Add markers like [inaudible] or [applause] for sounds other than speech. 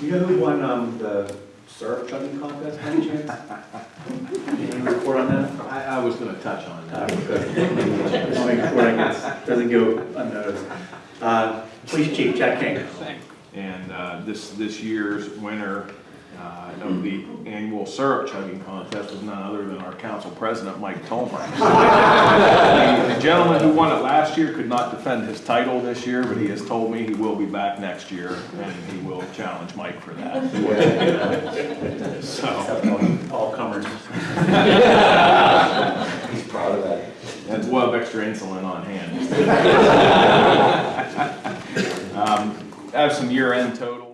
You know who won, um, the syrup chugging contest by any chance? Any report on that? I, I was gonna touch on Uh, that. good. Just make sure it gets, doesn't go unnoticed. Uh, Police Chief Jack King. And uh, this, this year's winner uh, of the annual syrup chugging contest was none other than our council president, Mike Tolmer. [laughs] The the gentleman who won it last year could not defend his title this year, but he has told me he will be back next year, and he will challenge Mike for that. [laughs] So, All comers. [laughs] He's proud of that. and we'll have extra insulin on hand. [laughs] Um, I have some year-end totals.